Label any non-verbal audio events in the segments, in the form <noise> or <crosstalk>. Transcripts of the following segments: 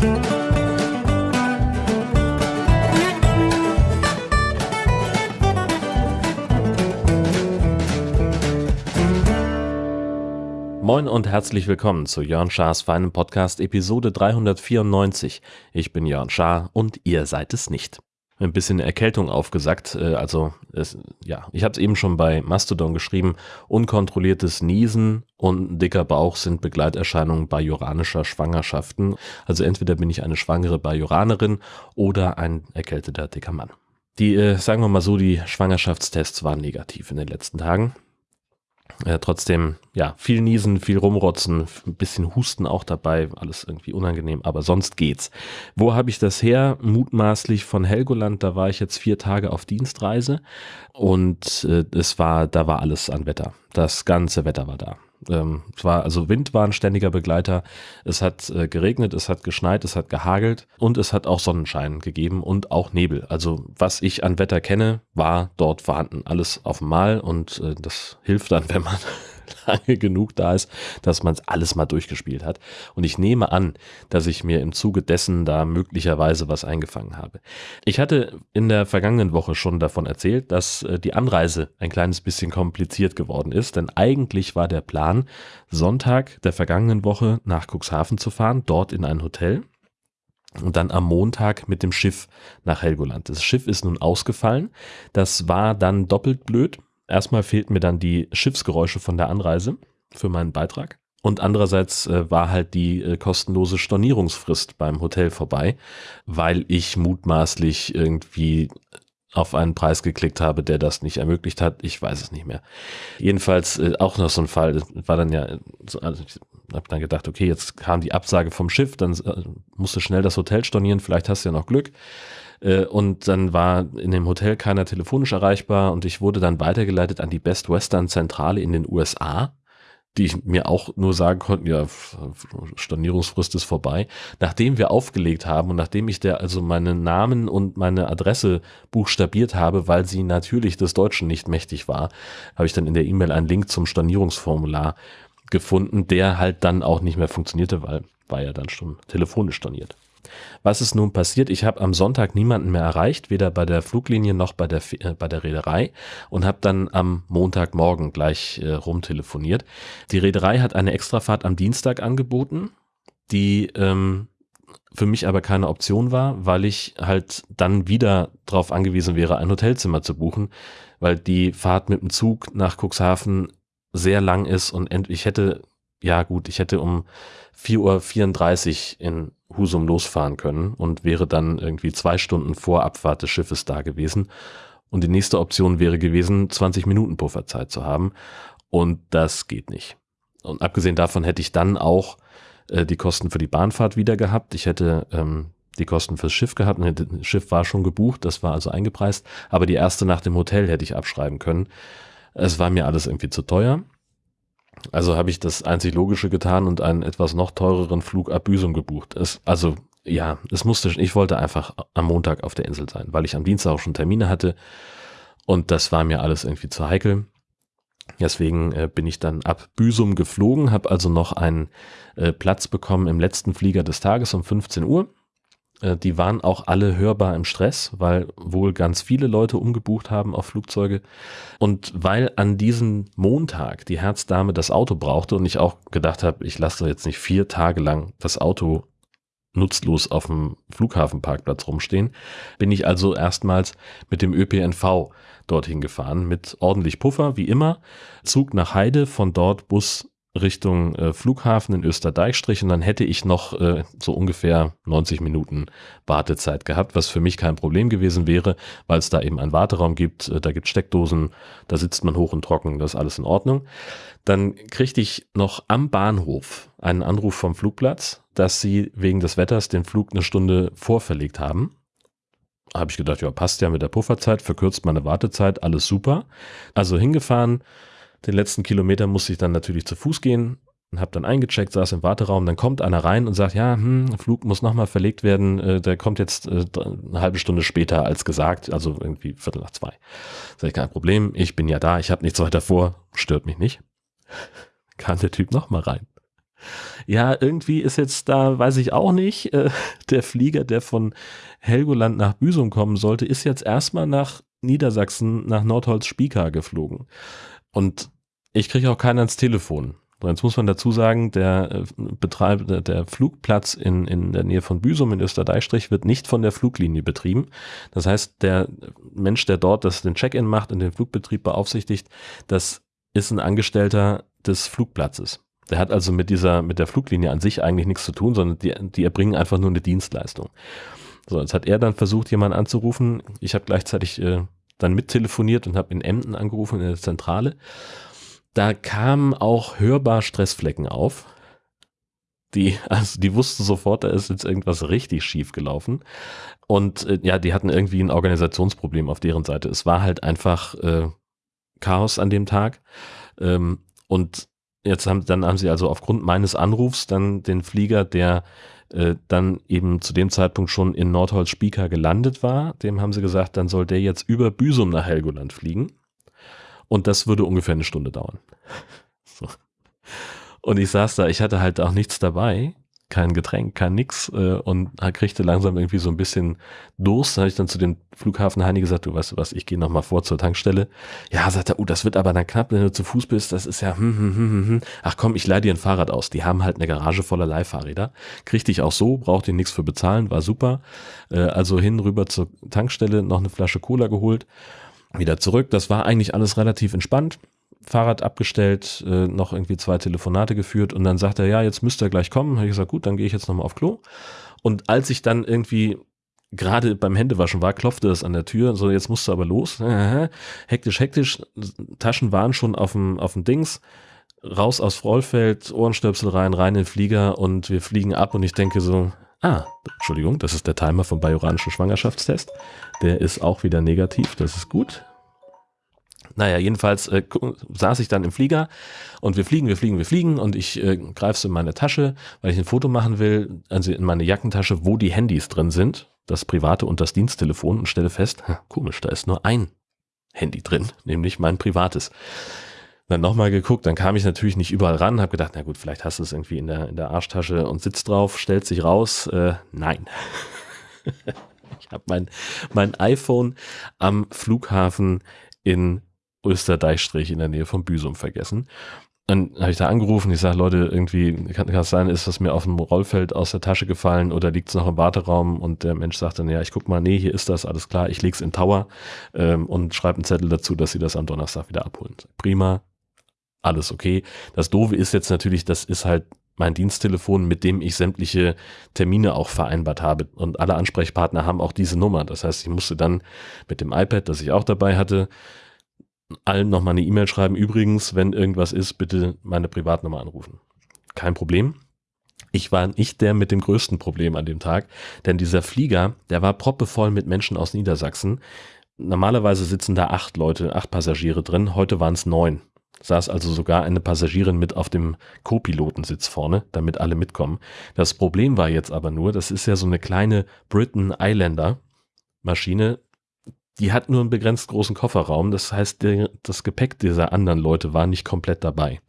Moin und herzlich willkommen zu Jörn Schars feinem Podcast Episode 394. Ich bin Jörn Schaar und ihr seid es nicht. Ein bisschen Erkältung aufgesackt, äh, also es, ja, ich habe es eben schon bei Mastodon geschrieben, unkontrolliertes Niesen und dicker Bauch sind Begleiterscheinungen bajoranischer Schwangerschaften. Also entweder bin ich eine schwangere Bajoranerin oder ein erkälteter dicker Mann. Die, äh, sagen wir mal so, die Schwangerschaftstests waren negativ in den letzten Tagen. Äh, trotzdem, ja, viel Niesen, viel Rumrotzen, ein bisschen Husten auch dabei, alles irgendwie unangenehm, aber sonst geht's. Wo habe ich das her? Mutmaßlich von Helgoland, da war ich jetzt vier Tage auf Dienstreise und äh, es war, da war alles an Wetter. Das ganze Wetter war da. Ähm, es war, also Wind war ein ständiger Begleiter. Es hat äh, geregnet, es hat geschneit, es hat gehagelt und es hat auch Sonnenschein gegeben und auch Nebel. Also was ich an Wetter kenne, war dort vorhanden. Alles auf Mal und äh, das hilft dann, <laughs> wenn man <laughs> lange genug da ist, dass man es alles mal durchgespielt hat. Und ich nehme an, dass ich mir im Zuge dessen da möglicherweise was eingefangen habe. Ich hatte in der vergangenen Woche schon davon erzählt, dass äh, die Anreise ein kleines bisschen kompliziert geworden ist, denn eigentlich war der Plan, Sonntag der vergangenen Woche nach Cuxhaven zu fahren, dort in ein Hotel und dann am Montag mit dem Schiff nach Helgoland. Das Schiff ist nun ausgefallen. Das war dann doppelt blöd, erstmal fehlten mir dann die Schiffsgeräusche von der Anreise für meinen Beitrag. Und andererseits äh, war halt die äh, kostenlose Stornierungsfrist beim Hotel vorbei, weil ich mutmaßlich irgendwie auf einen Preis geklickt habe, der das nicht ermöglicht hat. Ich weiß es nicht mehr. Jedenfalls äh, auch noch so ein Fall, war dann ja, also ich habe dann gedacht, okay, jetzt kam die Absage vom Schiff, dann äh, musst du schnell das Hotel stornieren, vielleicht hast du ja noch Glück. Äh, und dann war in dem Hotel keiner telefonisch erreichbar und ich wurde dann weitergeleitet an die Best Western Zentrale in den USA, die mir auch nur sagen konnten, ja, Stornierungsfrist ist vorbei. Nachdem wir aufgelegt haben und nachdem ich der also meinen Namen und meine Adresse buchstabiert habe, weil sie natürlich des Deutschen nicht mächtig war, habe ich dann in der E-Mail einen Link zum Stornierungsformular gefunden, der halt dann auch nicht mehr funktionierte, weil war ja dann schon telefonisch storniert. Was ist nun passiert? Ich habe am Sonntag niemanden mehr erreicht, weder bei der Fluglinie noch bei der, äh, bei der Reederei und habe dann am Montagmorgen gleich äh, rumtelefoniert. Die Reederei hat eine Extrafahrt am Dienstag angeboten, die ähm, für mich aber keine Option war, weil ich halt dann wieder darauf angewiesen wäre, ein Hotelzimmer zu buchen, weil die Fahrt mit dem Zug nach Cuxhaven sehr lang ist und ich hätte, ja gut, ich hätte um 4.34 Uhr in Husum losfahren können und wäre dann irgendwie zwei Stunden vor Abfahrt des Schiffes da gewesen. Und die nächste Option wäre gewesen, 20 Minuten Pufferzeit zu haben. Und das geht nicht. Und abgesehen davon hätte ich dann auch äh, die Kosten für die Bahnfahrt wieder gehabt. Ich hätte ähm, die Kosten fürs Schiff gehabt. Das Schiff war schon gebucht, das war also eingepreist. Aber die erste Nacht im Hotel hätte ich abschreiben können. Es war mir alles irgendwie zu teuer. Also habe ich das einzig Logische getan und einen etwas noch teureren Flug ab Büsum gebucht. Es, also ja, es musste, ich wollte einfach am Montag auf der Insel sein, weil ich am Dienstag auch schon Termine hatte und das war mir alles irgendwie zu heikel. Deswegen äh, bin ich dann ab Büsum geflogen, habe also noch einen äh, Platz bekommen im letzten Flieger des Tages um 15 Uhr die waren auch alle hörbar im Stress, weil wohl ganz viele Leute umgebucht haben auf Flugzeuge. Und weil an diesem Montag die Herzdame das Auto brauchte und ich auch gedacht habe, ich lasse jetzt nicht vier Tage lang das Auto nutzlos auf dem Flughafenparkplatz rumstehen, bin ich also erstmals mit dem ÖPNV dorthin gefahren, mit ordentlich Puffer, wie immer, Zug nach Heide, von dort Bus Richtung äh, Flughafen in Österdeichstrich und dann hätte ich noch äh, so ungefähr 90 Minuten Wartezeit gehabt, was für mich kein Problem gewesen wäre, weil es da eben einen Warteraum gibt, äh, da gibt Steckdosen, da sitzt man hoch und trocken, das ist alles in Ordnung. Dann kriegte ich noch am Bahnhof einen Anruf vom Flugplatz, dass sie wegen des Wetters den Flug eine Stunde vorverlegt haben. Habe ich gedacht, ja, passt ja mit der Pufferzeit, verkürzt meine Wartezeit, alles super. Also hingefahren, den letzten Kilometer musste ich dann natürlich zu Fuß gehen und habe dann eingecheckt, saß im Warteraum. Dann kommt einer rein und sagt, ja, hm, Flug muss nochmal verlegt werden. Äh, der kommt jetzt äh, eine halbe Stunde später als gesagt, also irgendwie Viertel nach zwei. Sag ich, kein Problem, ich bin ja da, ich habe nichts weiter vor, stört mich nicht. <laughs> Kam der Typ nochmal rein. Ja, irgendwie ist jetzt da, weiß ich auch nicht, äh, <laughs> der Flieger, der von Helgoland nach Büsum kommen sollte, ist jetzt erstmal nach Niedersachsen, nach Nordholz-Spieker geflogen. Und ich kriege auch keinen ans Telefon. Jetzt muss man dazu sagen, der äh, Betreiber, der Flugplatz in, in der Nähe von Büsum in Österdeichstrich wird nicht von der Fluglinie betrieben. Das heißt, der Mensch, der dort das, den Check-in macht und den Flugbetrieb beaufsichtigt, das ist ein Angestellter des Flugplatzes. Der hat also mit dieser, mit der Fluglinie an sich eigentlich nichts zu tun, sondern die, die erbringen einfach nur eine Dienstleistung. So, jetzt hat er dann versucht, jemanden anzurufen. Ich habe gleichzeitig äh, dann mittelefoniert und habe in Emden angerufen in der Zentrale da kamen auch hörbar Stressflecken auf. Die, <laughs> also die wussten sofort, da ist jetzt irgendwas richtig schief gelaufen. Und äh, ja, die hatten irgendwie ein Organisationsproblem auf deren Seite. Es war halt einfach äh, Chaos an dem Tag. Ähm, und jetzt haben, dann haben sie also aufgrund meines Anrufs dann den Flieger, der äh, dann eben zu dem Zeitpunkt schon in Nordholz-Spieker gelandet war, dem haben sie gesagt, dann soll der jetzt über Büsum nach Helgoland fliegen. Und das würde ungefähr eine Stunde dauern. <laughs> So. Und ich saß da, ich hatte halt auch nichts dabei, kein Getränk, kein nix äh, und kriegte langsam irgendwie so ein bisschen Durst. Da habe ich dann zu dem Flughafen Heini gesagt, du weißt du was, ich gehe nochmal vor zur Tankstelle. Ja, sagt er, oh, das wird aber dann knapp, wenn du zu Fuß bist, das ist ja, hm, hm, hm, hm. hm. ach komm, ich leih dir ein Fahrrad aus. Die haben halt eine Garage voller Leihfahrräder. Kriegte ich auch so, brauchte ich nichts für bezahlen, war super. Äh, also hin, rüber zur Tankstelle, noch eine Flasche Cola geholt wieder zurück. Das war eigentlich alles relativ entspannt. Fahrrad abgestellt, äh, noch irgendwie zwei Telefonate geführt und dann sagt er, ja, jetzt müsste er gleich kommen. Habe ich gesagt, gut, dann gehe ich jetzt nochmal auf Klo. Und als ich dann irgendwie gerade beim Händewaschen war, klopfte es an der Tür, so jetzt musst du aber los. hektisch, hektisch, Taschen waren schon auf dem, auf dem Dings, raus aus Frollfeld, Ohrenstöpsel rein, rein in den Flieger und wir fliegen ab und ich denke so, Ah, Entschuldigung, das ist der Timer vom bajoranischen Schwangerschaftstest. Der ist auch wieder negativ, das ist gut. Naja, jedenfalls äh, saß ich dann im Flieger und wir fliegen, wir fliegen, wir fliegen und ich äh, greife so in meine Tasche, weil ich ein Foto machen will, also in meine Jackentasche, wo die Handys drin sind, das private und das Diensttelefon und stelle fest, komisch, da ist nur ein Handy drin, nämlich mein privates. Dann nochmal geguckt, dann kam ich natürlich nicht überall ran, habe gedacht, na gut, vielleicht hast du es irgendwie in der, in der Arschtasche und sitzt drauf, stellt sich raus. Äh, nein. <laughs> ich habe mein, mein iPhone am Flughafen in Österdeichstrich in der Nähe von Büsum vergessen. Dann habe ich da angerufen, ich sage, Leute, irgendwie kann, es sein, ist das mir auf dem Rollfeld aus der Tasche gefallen oder liegt es noch im Warteraum? Und der Mensch sagt dann, ja, ich guck mal, nee, hier ist das, alles klar, ich leg's in Tower ähm, und schreibe einen Zettel dazu, dass sie das am Donnerstag wieder abholen. Prima, alles okay. Das Doofe ist jetzt natürlich, das ist halt mein Diensttelefon, mit dem ich sämtliche Termine auch vereinbart habe. Und alle Ansprechpartner haben auch diese Nummer. Das heißt, ich musste dann mit dem iPad, das ich auch dabei hatte, allen nochmal eine E-Mail schreiben. Übrigens, wenn irgendwas ist, bitte meine Privatnummer anrufen. Kein Problem. Ich war nicht der mit dem größten Problem an dem Tag, denn dieser Flieger, der war proppevoll mit Menschen aus Niedersachsen. Normalerweise sitzen da acht Leute, acht Passagiere drin. Heute waren es neun saß also sogar eine Passagierin mit auf dem Co-Pilotensitz vorne, damit alle mitkommen. Das Problem war jetzt aber nur, das ist ja so eine kleine Britain Islander Maschine, die hat nur einen begrenzt großen Kofferraum. Das heißt, der, das Gepäck dieser anderen Leute war nicht komplett dabei.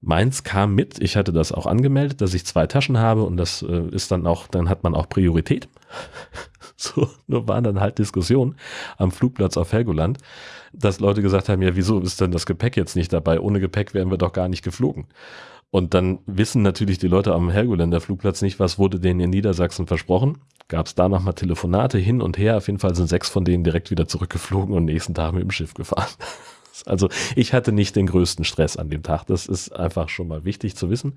Meins kam mit, ich hatte das auch angemeldet, dass ich zwei Taschen habe und das äh, ist dann auch, dann hat man auch Priorität. <laughs> so, nur waren dann halt Diskussionen am Flugplatz auf Helgoland, dass Leute gesagt haben, ja, wieso ist denn das Gepäck jetzt nicht dabei? Ohne Gepäck wären wir doch gar nicht geflogen. Und dann wissen natürlich die Leute am Helgoländer Flugplatz nicht, was wurde denen in Niedersachsen versprochen. Gab es da nochmal Telefonate hin und her. Auf jeden Fall sind sechs von denen direkt wieder zurückgeflogen und nächsten Tag mit dem Schiff gefahren. <laughs> Also ich hatte nicht den größten Stress an dem Tag. Das ist einfach schon mal wichtig zu wissen.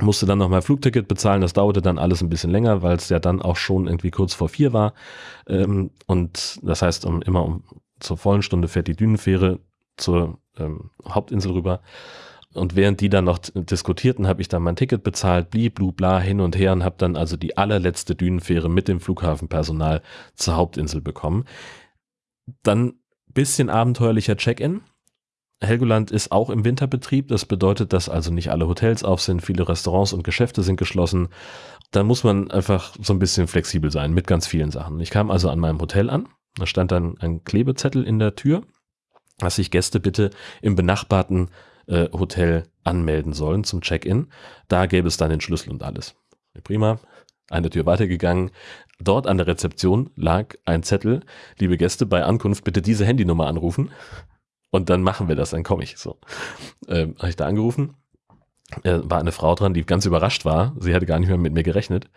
Musste dann nochmal Flugticket bezahlen. Das dauerte dann alles ein bisschen länger, weil es ja dann auch schon irgendwie kurz vor vier war. Ähm, und das heißt, um, immer um zur vollen Stunde fährt die Dünenfähre zur ähm, Hauptinsel rüber. Und während die dann noch diskutierten, habe ich dann mein Ticket bezahlt, blieb, blu, bla, hin und her und habe dann also die allerletzte Dünenfähre mit dem Flughafenpersonal zur Hauptinsel bekommen. Dann bisschen abenteuerlicher Check-in. Helgoland ist auch im Winterbetrieb. Das bedeutet, dass also nicht alle Hotels auf sind, viele Restaurants und Geschäfte sind geschlossen. Da muss man einfach so ein bisschen flexibel sein mit ganz vielen Sachen. Ich kam also an meinem Hotel an. Da stand dann ein Klebezettel in der Tür, dass sich Gäste bitte im benachbarten äh, Hotel anmelden sollen zum Check-in. Da gäbe es dann den Schlüssel und alles. Prima. Eine Tür weitergegangen. Dort an der Rezeption lag ein Zettel. Liebe Gäste, bei Ankunft bitte diese Handynummer anrufen. Und dann machen wir das, dann komme ich. So. Ähm, Habe ich da angerufen. Äh, war eine Frau dran, die ganz überrascht war. Sie hatte gar nicht mehr mit mir gerechnet.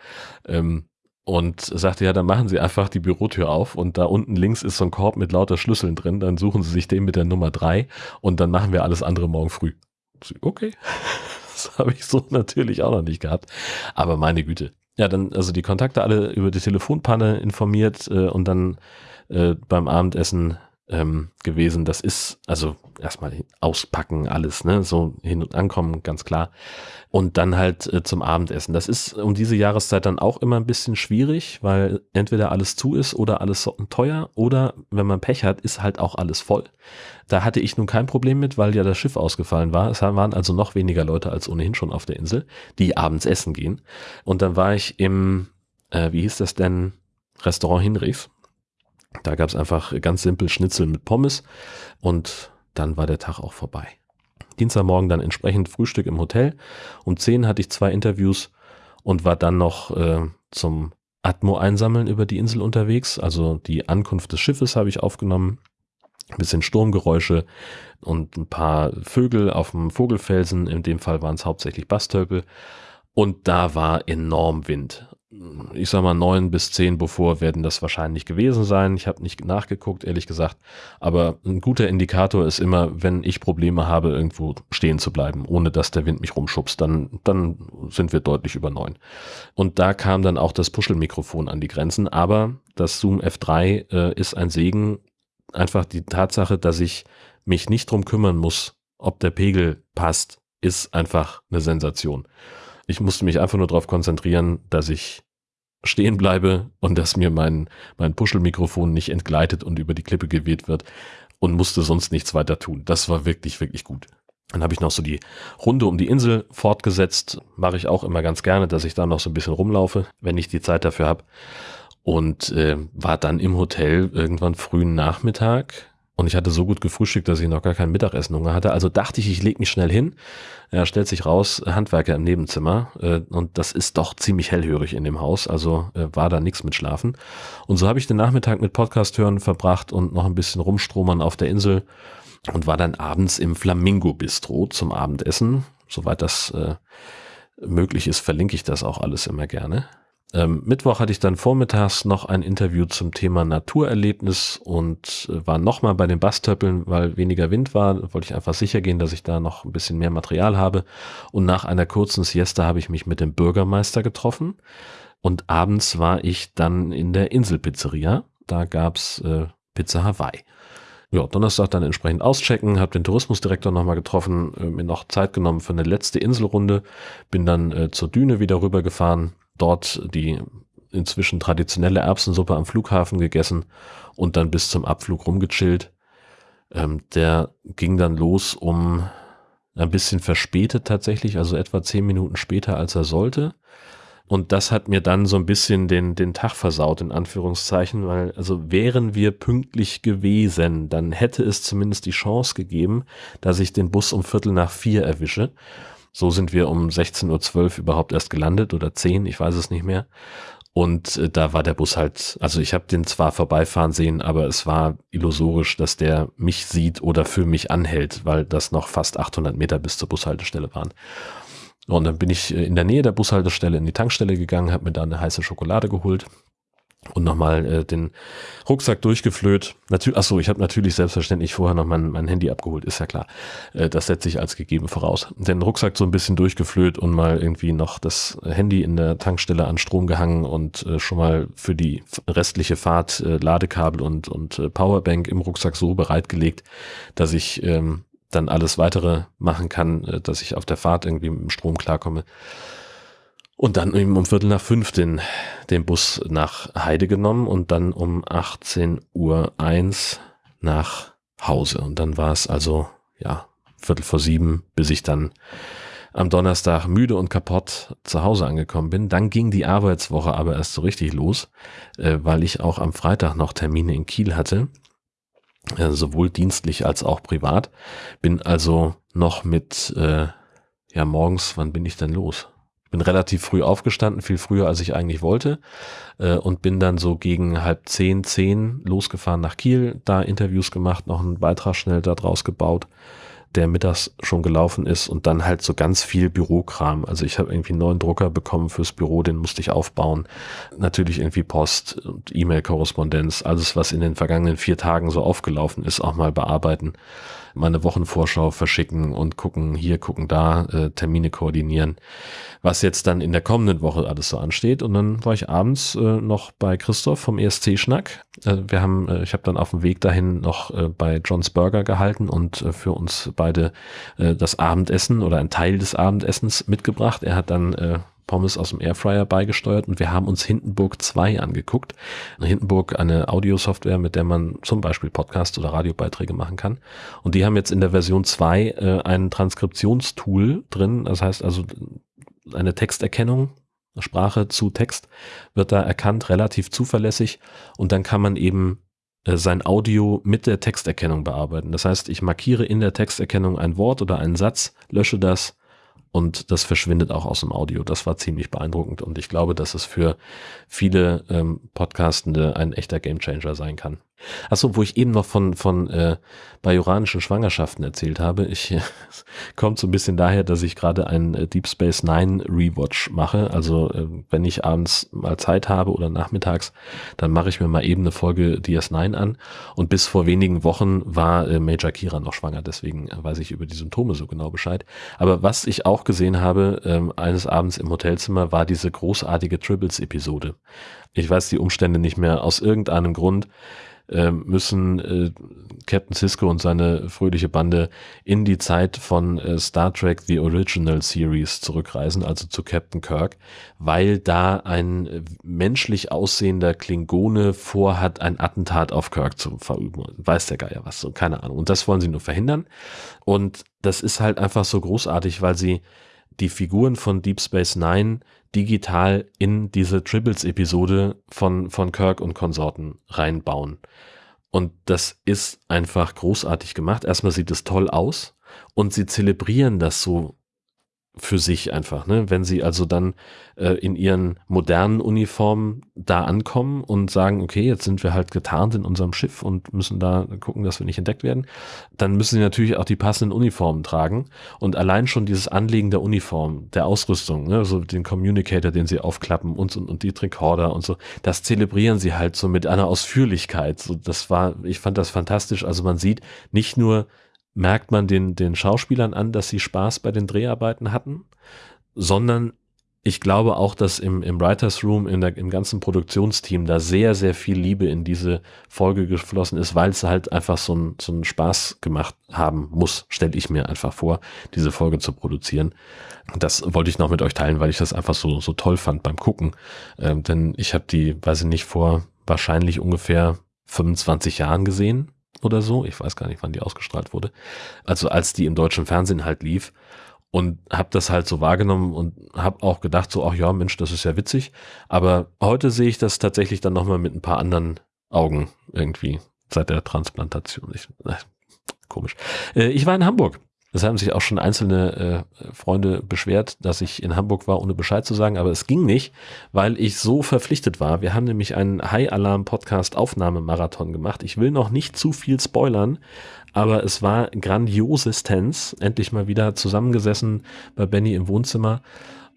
Ähm, und sagte, ja, dann machen Sie einfach die Bürotür auf und da unten links ist so ein Korb mit lauter Schlüsseln drin, dann suchen Sie sich den mit der Nummer drei und dann machen wir alles andere morgen früh. Okay, <laughs> das habe ich so natürlich auch noch nicht gehabt, aber meine Güte. Ja, dann also die Kontakte alle über die Telefonpanne informiert äh, und dann äh, beim Abendessen ähm, gewesen. Das ist also erstmal auspacken, alles, ne, so hin und ankommen, ganz klar. Und dann halt äh, zum Abendessen. Das ist um diese Jahreszeit dann auch immer ein bisschen schwierig, weil entweder alles zu ist oder alles teuer oder wenn man Pech hat, ist halt auch alles voll. Da hatte ich nun kein Problem mit, weil ja das Schiff ausgefallen war. Es waren also noch weniger Leute als ohnehin schon auf der Insel, die abends essen gehen. Und dann war ich im, äh, wie hieß das denn, Restaurant Hinrichs da gab es einfach ganz simpel Schnitzel mit Pommes und dann war der Tag auch vorbei. Dienstagmorgen dann entsprechend Frühstück im Hotel. Um 10 hatte ich zwei Interviews und war dann noch äh, zum Atmo einsammeln über die Insel unterwegs. Also die Ankunft des Schiffes habe ich aufgenommen. Ein bisschen Sturmgeräusche und ein paar Vögel auf dem Vogelfelsen. In dem Fall waren es hauptsächlich Bastölpel. Und da war enorm Wind ich sag mal, neun bis zehn bevor werden das wahrscheinlich gewesen sein. Ich habe nicht nachgeguckt, ehrlich gesagt. Aber ein guter Indikator ist immer, wenn ich Probleme habe, irgendwo stehen zu bleiben, ohne dass der Wind mich rumschubst, dann, dann sind wir deutlich über neun. Und da kam dann auch das Puschelmikrofon an die Grenzen. Aber das Zoom F3 äh, ist ein Segen. Einfach die Tatsache, dass ich mich nicht drum kümmern muss, ob der Pegel passt, ist einfach eine Sensation. Ich musste mich einfach nur darauf konzentrieren, dass ich stehen bleibe und dass mir mein, mein Puschelmikrofon nicht entgleitet und über die Klippe geweht wird und musste sonst nichts weiter tun. Das war wirklich, wirklich gut. Dann habe ich noch so die Runde um die Insel fortgesetzt. Mache ich auch immer ganz gerne, dass ich da noch so ein bisschen rumlaufe, wenn ich die Zeit dafür habe. Und äh, war dann im Hotel irgendwann frühen Nachmittag und ich hatte so gut gefrühstückt, dass ich noch gar kein Mittagessen Hunger hatte. Also dachte ich, ich lege mich schnell hin. Er stellt sich raus, Handwerker im Nebenzimmer. Äh, und das ist doch ziemlich hellhörig in dem Haus. Also äh, war da nichts mit Schlafen. Und so habe ich den Nachmittag mit Podcast hören verbracht und noch ein bisschen rumstromern auf der Insel. Und war dann abends im Flamingo Bistro zum Abendessen. Soweit das äh, möglich ist, verlinke ich das auch alles immer gerne. Ähm, Mittwoch hatte ich dann vormittags noch ein Interview zum Thema Naturerlebnis und äh, war nochmal bei den Bastöppeln, weil weniger Wind war. Wollte ich einfach sicher gehen, dass ich da noch ein bisschen mehr Material habe. Und nach einer kurzen Siesta habe ich mich mit dem Bürgermeister getroffen. Und abends war ich dann in der Inselpizzeria. Da gab's äh, Pizza Hawaii. Ja, Donnerstag dann entsprechend auschecken, habe den Tourismusdirektor nochmal getroffen, äh, mir noch Zeit genommen für eine letzte Inselrunde, bin dann äh, zur Düne wieder rübergefahren, dort die inzwischen traditionelle Erbsensuppe am Flughafen gegessen und dann bis zum Abflug rumgechillt. Ähm, der ging dann los um ein bisschen verspätet tatsächlich, also etwa zehn Minuten später, als er sollte. Und das hat mir dann so ein bisschen den, den Tag versaut, in Anführungszeichen, weil, also wären wir pünktlich gewesen, dann hätte es zumindest die Chance gegeben, dass ich den Bus um Viertel nach vier erwische. So sind wir um 16.12 Uhr überhaupt erst gelandet oder 10, ich weiß es nicht mehr. Und äh, da war der Bus halt, also ich habe den zwar vorbeifahren sehen, aber es war illusorisch, dass der mich sieht oder für mich anhält, weil das noch fast 800 Meter bis zur Bushaltestelle waren. Und dann bin ich äh, in der Nähe der Bushaltestelle in die Tankstelle gegangen, habe mir da eine heiße Schokolade geholt und nochmal äh, den Rucksack durchgeflöht. Natürlich, achso, ich habe natürlich selbstverständlich vorher noch mein, mein Handy abgeholt, ist ja klar. Äh, das setze ich als gegeben voraus. Den Rucksack so ein bisschen durchgeflöht und mal irgendwie noch das Handy in der Tankstelle an Strom gehangen und äh, schon mal für die restliche Fahrt äh, Ladekabel und, und äh, Powerbank im Rucksack so bereitgelegt, dass ich ähm, dann alles weitere machen kann, äh, dass ich auf der Fahrt irgendwie mit dem Strom klarkomme. Und dann eben um Viertel nach fünf den, den Bus nach Heide genommen und dann um 18 Uhr nach Hause. Und dann war es also, ja, Viertel vor sieben, bis ich dann am Donnerstag müde und kaputt zu Hause angekommen bin. Dann ging die Arbeitswoche aber erst so richtig los, äh, weil ich auch am Freitag noch Termine in Kiel hatte. äh, sowohl dienstlich als auch privat. Bin also noch mit, äh, ja, morgens, wann bin ich denn los? Bin relativ früh aufgestanden, viel früher als ich eigentlich wollte äh, und bin dann so gegen halb zehn, zehn losgefahren nach Kiel, da Interviews gemacht, noch einen Beitrag schnell da draus gebaut, der mittags schon gelaufen ist und dann halt so ganz viel Bürokram. Also ich habe irgendwie einen neuen Drucker bekommen fürs Büro, den musste ich aufbauen. Natürlich irgendwie Post und E-Mail-Korrespondenz, alles was in den vergangenen vier Tagen so aufgelaufen ist, auch mal bearbeiten meine Wochenvorschau verschicken und gucken hier, gucken da, äh, Termine koordinieren, was jetzt dann in der kommenden Woche alles so ansteht. Und dann war ich abends äh, noch bei Christoph vom ESC-Schnack. Äh, wir haben, äh, ich habe dann auf dem Weg dahin noch äh, bei John's Burger gehalten und äh, für uns beide äh, das Abendessen oder ein Teil des Abendessens mitgebracht. Er hat dann äh, Pommes aus dem Airfryer beigesteuert und wir haben uns Hindenburg 2 angeguckt. Hindenburg eine Audiosoftware, mit der man zum Beispiel Podcasts oder Radiobeiträge machen kann. Und die haben jetzt in der Version 2 äh, ein Transkriptionstool drin. Das heißt also eine Texterkennung, Sprache zu Text wird da erkannt, relativ zuverlässig. Und dann kann man eben äh, sein Audio mit der Texterkennung bearbeiten. Das heißt, ich markiere in der Texterkennung ein Wort oder einen Satz, lösche das, und das verschwindet auch aus dem Audio. Das war ziemlich beeindruckend und ich glaube, dass es für viele ähm, Podcastende ein echter Gamechanger sein kann. Achso, wo ich eben noch von, von äh, bajoranischen Schwangerschaften erzählt habe. Ich äh, <laughs> kommt so ein bisschen daher, dass ich gerade einen äh, Deep Space Nine Rewatch mache. Also äh, wenn ich abends mal Zeit habe oder nachmittags, dann mache ich mir mal eben eine Folge DS9 an. Und bis vor wenigen Wochen war äh, Major Kira noch schwanger, deswegen weiß ich über die Symptome so genau Bescheid. Aber was ich auch gesehen habe, äh, eines Abends im Hotelzimmer, war diese großartige Tribbles-Episode. Ich weiß die Umstände nicht mehr aus irgendeinem Grund äh, müssen äh, Captain Cisco und seine fröhliche Bande in die Zeit von äh, Star Trek The Original Series zurückreisen, also zu Captain Kirk, weil da ein äh, menschlich aussehender Klingone vorhat, ein Attentat auf Kirk zu verüben. Weiß der Geier was, so keine Ahnung. Und das wollen sie nur verhindern. Und das ist halt einfach so großartig, weil sie die Figuren von Deep Space Nine digital in diese Tribbles-Episode von, von Kirk und Konsorten reinbauen. Und das ist einfach großartig gemacht. Erstmal sieht es toll aus und sie zelebrieren das so für sich einfach, ne? Wenn sie also dann äh, in ihren modernen Uniformen da ankommen und sagen, okay, jetzt sind wir halt getarnt in unserem Schiff und müssen da gucken, dass wir nicht entdeckt werden, dann müssen sie natürlich auch die passenden Uniformen tragen und allein schon dieses Anlegen der Uniform, der Ausrüstung, ne? so den Communicator, den sie aufklappen und, und, und die Recorder und so, das zelebrieren sie halt so mit einer Ausführlichkeit. So, das war, ich fand das fantastisch. Also man sieht nicht nur merkt man den, den Schauspielern an, dass sie Spaß bei den Dreharbeiten hatten, sondern ich glaube auch, dass im, im Writers Room, in der, im ganzen Produktionsteam da sehr, sehr viel Liebe in diese Folge geflossen ist, weil es halt einfach so einen so einen Spaß gemacht haben muss, stelle ich mir einfach vor, diese Folge zu produzieren. Das wollte ich noch mit euch teilen, weil ich das einfach so, so toll fand beim Gucken. Ähm, denn ich habe die, weiß ich nicht, vor wahrscheinlich ungefähr 25 Jahren gesehen oder so. Ich weiß gar nicht, wann die ausgestrahlt wurde. Also als die im deutschen Fernsehen halt lief und habe das halt so wahrgenommen und habe auch gedacht so, ach ja, Mensch, das ist ja witzig. Aber heute sehe ich das tatsächlich dann nochmal mit ein paar anderen Augen irgendwie seit der Transplantation. Ich, äh, komisch. Äh, ich war in Hamburg es haben sich auch schon einzelne äh, Freunde beschwert, dass ich in Hamburg war, ohne Bescheid zu sagen, aber es ging nicht, weil ich so verpflichtet war. Wir haben nämlich einen High Alarm Podcast Aufnahmemarathon gemacht. Ich will noch nicht zu viel spoilern, aber es war grandiosestens. Endlich mal wieder zusammengesessen bei Benny im Wohnzimmer,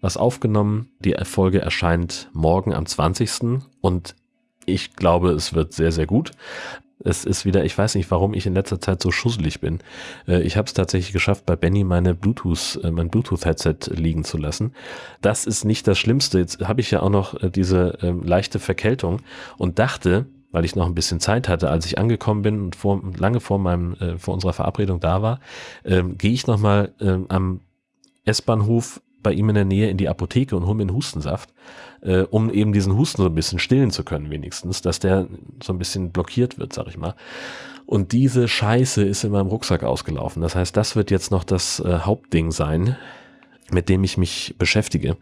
was aufgenommen. Die Erfolge erscheint morgen am 20. und ich glaube, es wird sehr, sehr gut. Es ist wieder, ich weiß nicht, warum ich in letzter Zeit so schusselig bin. Äh, ich habe es tatsächlich geschafft, bei Benny meine Bluetooth, äh, mein Bluetooth-Headset liegen zu lassen. Das ist nicht das Schlimmste. Jetzt habe ich ja auch noch äh, diese ähm, leichte Verkältung und dachte, weil ich noch ein bisschen Zeit hatte, als ich angekommen bin und vor, lange vor meinem, vor unserer Verabredung da war, ähm, gehe ich nochmal ähm, am S-Bahnhof bei ihm in der Nähe in die Apotheke und hole mir einen Hustensaft, äh, um eben diesen Husten so ein bisschen stillen zu können, wenigstens, dass der so ein bisschen blockiert wird, sag ich mal. Und diese Scheiße ist in meinem Rucksack ausgelaufen. Das heißt, das wird jetzt noch das äh, Hauptding sein, mit dem ich mich beschäftige,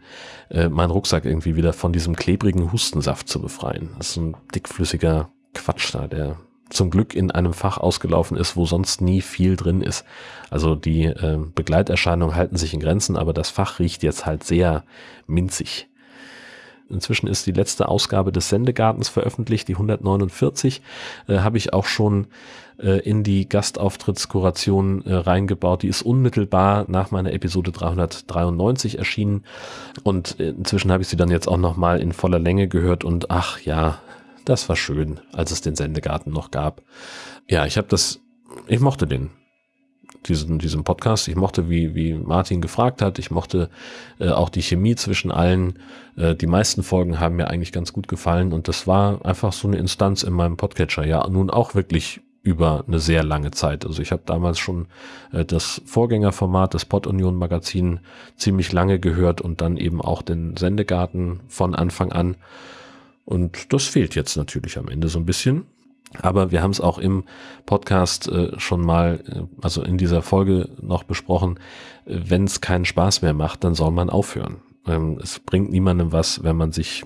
äh, meinen Rucksack irgendwie wieder von diesem klebrigen Hustensaft zu befreien. Das ist ein dickflüssiger Quatsch da, der zum Glück in einem Fach ausgelaufen ist, wo sonst nie viel drin ist. Also die äh, Begleiterscheinungen halten sich in Grenzen, aber das Fach riecht jetzt halt sehr minzig. Inzwischen ist die letzte Ausgabe des Sendegartens veröffentlicht, die 149, äh, habe ich auch schon äh, in die Gastauftrittskuration äh, reingebaut. Die ist unmittelbar nach meiner Episode 393 erschienen und äh, inzwischen habe ich sie dann jetzt auch nochmal in voller Länge gehört und ach ja, das war schön, als es den Sendegarten noch gab. Ja, ich habe das, ich mochte den diesen, diesen Podcast. Ich mochte, wie, wie Martin gefragt hat. Ich mochte äh, auch die Chemie zwischen allen. Äh, die meisten Folgen haben mir eigentlich ganz gut gefallen und das war einfach so eine Instanz in meinem Podcatcher. Ja, nun auch wirklich über eine sehr lange Zeit. Also ich habe damals schon äh, das Vorgängerformat des Pod Union Magazin ziemlich lange gehört und dann eben auch den Sendegarten von Anfang an. Und das fehlt jetzt natürlich am Ende so ein bisschen. Aber wir haben es auch im Podcast äh, schon mal, äh, also in dieser Folge noch besprochen, äh, wenn es keinen Spaß mehr macht, dann soll man aufhören. Ähm, es bringt niemandem was, wenn man sich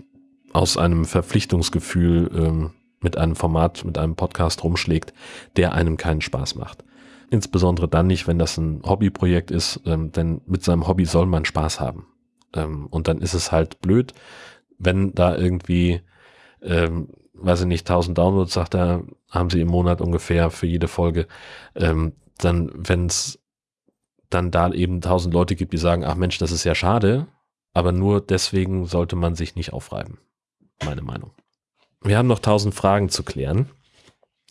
aus einem Verpflichtungsgefühl ähm, mit einem Format, mit einem Podcast rumschlägt, der einem keinen Spaß macht. Insbesondere dann nicht, wenn das ein Hobbyprojekt ist, ähm, denn mit seinem Hobby soll man Spaß haben. Ähm, und dann ist es halt blöd, wenn da irgendwie ähm, weiß ich nicht, 1000 Downloads, sagt er, haben sie im Monat ungefähr für jede Folge. Ähm, dann, wenn es dann da eben 1000 Leute gibt, die sagen, ach Mensch, das ist ja schade, aber nur deswegen sollte man sich nicht aufreiben. Meine Meinung. Wir haben noch 1000 Fragen zu klären.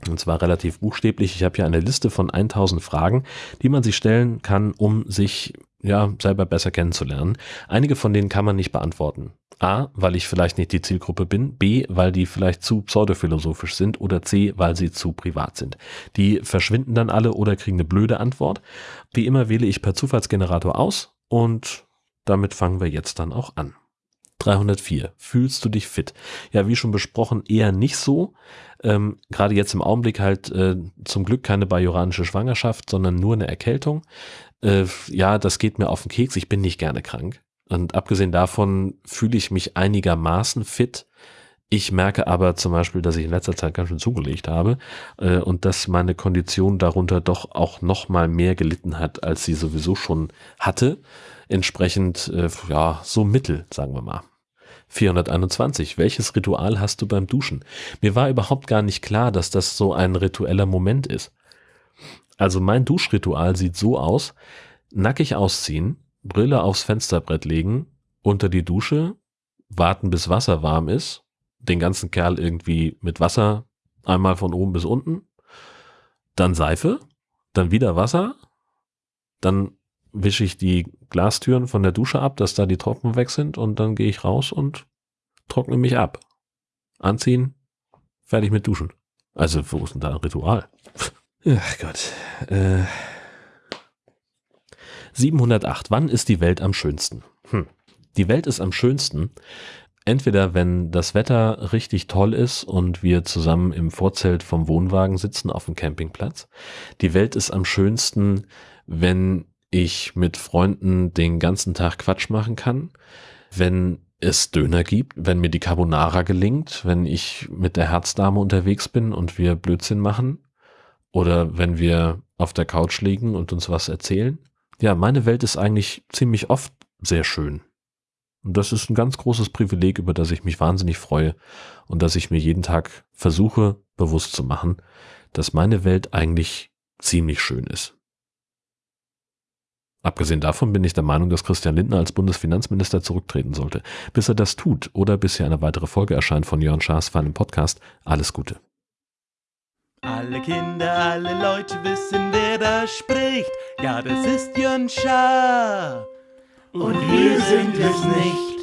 Und zwar relativ buchstäblich. Ich habe hier eine Liste von 1000 Fragen, die man sich stellen kann, um sich ja selber besser kennenzulernen. Einige von denen kann man nicht beantworten. A, weil ich vielleicht nicht die Zielgruppe bin, B, weil die vielleicht zu pseudophilosophisch sind oder C, weil sie zu privat sind. Die verschwinden dann alle oder kriegen eine blöde Antwort. Wie immer wähle ich per Zufallsgenerator aus und damit fangen wir jetzt dann auch an. 304. Fühlst du dich fit? Ja, wie schon besprochen, eher nicht so. Ähm, Gerade jetzt im Augenblick halt äh, zum Glück keine bajoranische Schwangerschaft, sondern nur eine Erkältung. Äh, ja, das geht mir auf den Keks. Ich bin nicht gerne krank. Und abgesehen davon fühle ich mich einigermaßen fit. Ich merke aber zum Beispiel, dass ich in letzter Zeit ganz schön zugelegt habe äh, und dass meine Kondition darunter doch auch noch mal mehr gelitten hat, als sie sowieso schon hatte. Entsprechend, äh, ja, so mittel, sagen wir mal. 421. Welches Ritual hast du beim Duschen? Mir war überhaupt gar nicht klar, dass das so ein ritueller Moment ist. Also mein Duschritual sieht so aus, nackig ausziehen, Brille aufs Fensterbrett legen, unter die Dusche, warten bis Wasser warm ist, den ganzen Kerl irgendwie mit Wasser einmal von oben bis unten, dann Seife, dann wieder Wasser, dann wische ich die Glastüren von der Dusche ab, dass da die Tropfen weg sind und dann gehe ich raus und trockne mich ab. Anziehen, fertig mit Duschen. Also, wo ist denn da ein Ritual? <laughs> Ach Gott. Äh, 708. Wann ist die Welt am schönsten? Hm. Die Welt ist am schönsten, entweder wenn das Wetter richtig toll ist und wir zusammen im Vorzelt vom Wohnwagen sitzen auf dem Campingplatz. Die Welt ist am schönsten, wenn ich mit Freunden den ganzen Tag Quatsch machen kann, wenn es Döner gibt, wenn mir die Carbonara gelingt, wenn ich mit der Herzdame unterwegs bin und wir Blödsinn machen oder wenn wir auf der Couch liegen und uns was erzählen ja, meine Welt ist eigentlich ziemlich oft sehr schön. Und das ist ein ganz großes Privileg, über das ich mich wahnsinnig freue und dass ich mir jeden Tag versuche, bewusst zu machen, dass meine Welt eigentlich ziemlich schön ist. Abgesehen davon bin ich der Meinung, dass Christian Lindner als Bundesfinanzminister zurücktreten sollte. Bis er das tut oder bis hier eine weitere Folge erscheint von Jörn Schaas für einen Podcast, alles Gute. Alle Kinder, alle Leute wissen, wer da spricht. Ja, das ist Jön Schaar. Und wir sind es nicht.